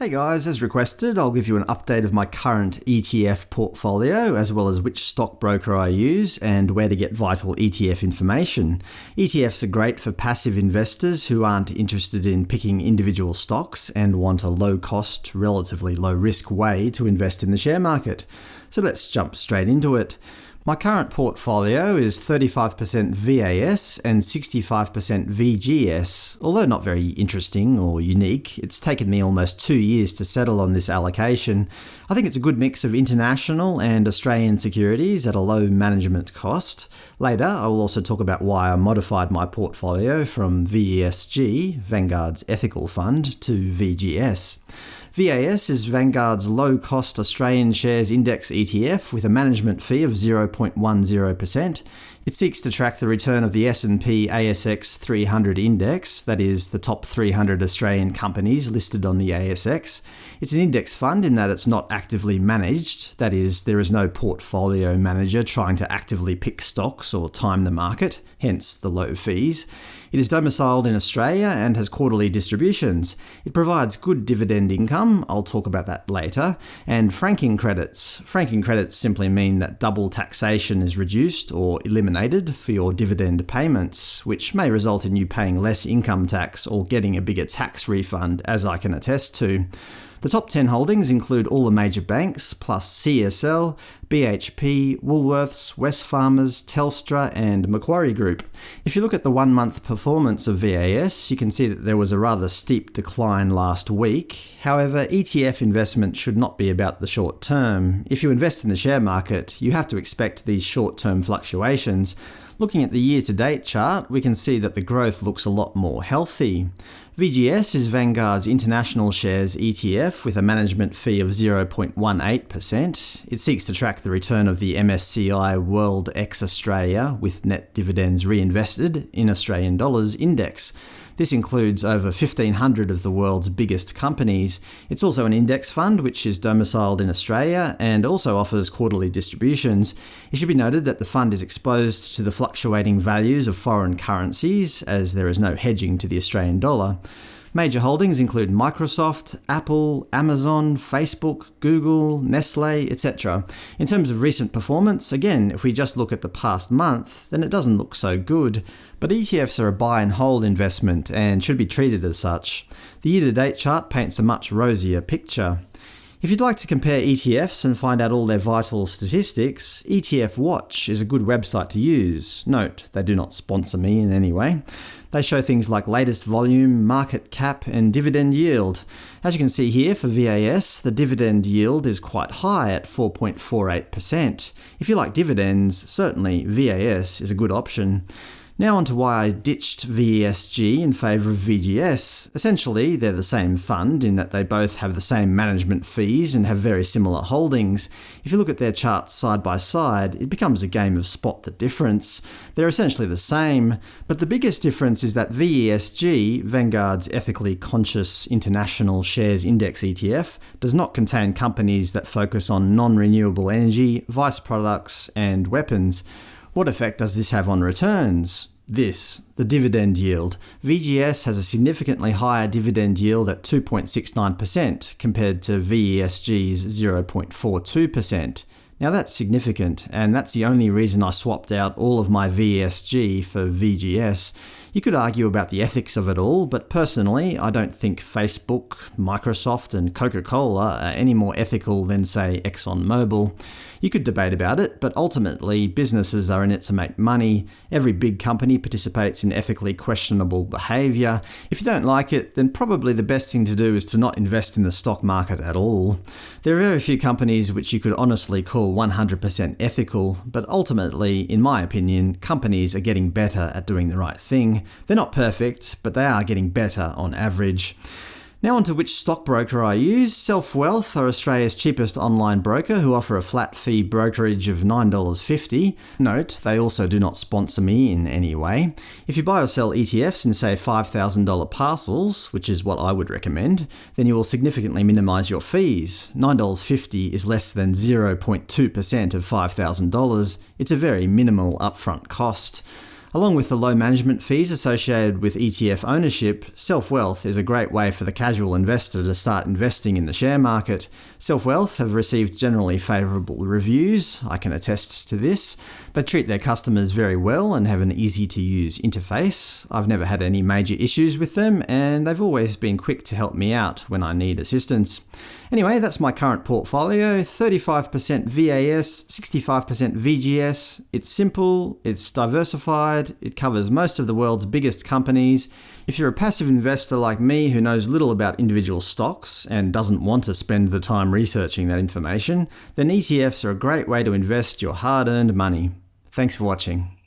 Hey guys, as requested, I'll give you an update of my current ETF portfolio, as well as which stockbroker I use and where to get vital ETF information. ETFs are great for passive investors who aren't interested in picking individual stocks and want a low-cost, relatively low-risk way to invest in the share market. So let's jump straight into it. My current portfolio is 35% VAS and 65% VGS. Although not very interesting or unique, it's taken me almost two years to settle on this allocation. I think it's a good mix of international and Australian securities at a low management cost. Later, I will also talk about why I modified my portfolio from VESG, Vanguard's ethical fund, to VGS. VAS is Vanguard's low-cost Australian shares index ETF with a management fee of 0.10%. It seeks to track the return of the S&P ASX 300 index, that is, the top 300 Australian companies listed on the ASX. It's an index fund in that it's not actively managed, that is, there is no portfolio manager trying to actively pick stocks or time the market, hence the low fees. It is domiciled in Australia and has quarterly distributions. It provides good dividend income, I'll talk about that later, and franking credits. Franking credits simply mean that double taxation is reduced or eliminated for your dividend payments, which may result in you paying less income tax or getting a bigger tax refund, as I can attest to. The top 10 holdings include all the major banks, plus CSL, BHP, Woolworths, Wesfarmers, Telstra and Macquarie Group. If you look at the one-month performance of VAS, you can see that there was a rather steep decline last week. However, ETF investment should not be about the short term. If you invest in the share market, you have to expect these short-term fluctuations. Looking at the year-to-date chart, we can see that the growth looks a lot more healthy. VGS is Vanguard's international shares ETF with a management fee of 0.18%. It seeks to track the return of the MSCI World ex Australia with net dividends reinvested in Australian dollars index. This includes over 1,500 of the world's biggest companies. It's also an index fund which is domiciled in Australia and also offers quarterly distributions. It should be noted that the fund is exposed to the fluctuating values of foreign currencies, as there is no hedging to the Australian dollar. Major holdings include Microsoft, Apple, Amazon, Facebook, Google, Nestle, etc. In terms of recent performance, again, if we just look at the past month, then it doesn't look so good. But ETFs are a buy and hold investment and should be treated as such. The year-to-date chart paints a much rosier picture. If you'd like to compare ETFs and find out all their vital statistics, ETF Watch is a good website to use. Note, they do not sponsor me in any way. They show things like latest volume, market cap, and dividend yield. As you can see here for VAS, the dividend yield is quite high at 4.48%. If you like dividends, certainly VAS is a good option. Now on to why I ditched VESG in favour of VGS. Essentially, they're the same fund in that they both have the same management fees and have very similar holdings. If you look at their charts side by side, it becomes a game of spot the difference. They're essentially the same, but the biggest difference is that VESG, Vanguard's ethically conscious international shares index ETF, does not contain companies that focus on non-renewable energy, vice products, and weapons. What effect does this have on returns? This, the dividend yield. VGS has a significantly higher dividend yield at 2.69% compared to VESG's 0.42%. Now that's significant, and that's the only reason I swapped out all of my VESG for VGS. You could argue about the ethics of it all, but personally I don't think Facebook, Microsoft and Coca-Cola are any more ethical than, say, ExxonMobil. You could debate about it, but ultimately businesses are in it to make money. Every big company participates in ethically questionable behaviour. If you don't like it, then probably the best thing to do is to not invest in the stock market at all. There are very few companies which you could honestly call 100% ethical, but ultimately, in my opinion, companies are getting better at doing the right thing. They're not perfect, but they are getting better on average. Now onto which stockbroker I use. SelfWealth are Australia's cheapest online broker who offer a flat fee brokerage of $9.50. Note, they also do not sponsor me in any way. If you buy or sell ETFs in say $5,000 parcels, which is what I would recommend, then you will significantly minimise your fees. $9.50 is less than 0.2% of $5,000. It's a very minimal upfront cost. Along with the low management fees associated with ETF ownership, SelfWealth is a great way for the casual investor to start investing in the share market. SelfWealth have received generally favourable reviews, I can attest to this. They treat their customers very well and have an easy-to-use interface. I've never had any major issues with them, and they've always been quick to help me out when I need assistance. Anyway, that's my current portfolio, 35% VAS, 65% VGS. It's simple, it's diversified, it covers most of the world's biggest companies. If you're a passive investor like me who knows little about individual stocks and doesn't want to spend the time researching that information, then ETFs are a great way to invest your hard-earned money. Thanks for watching.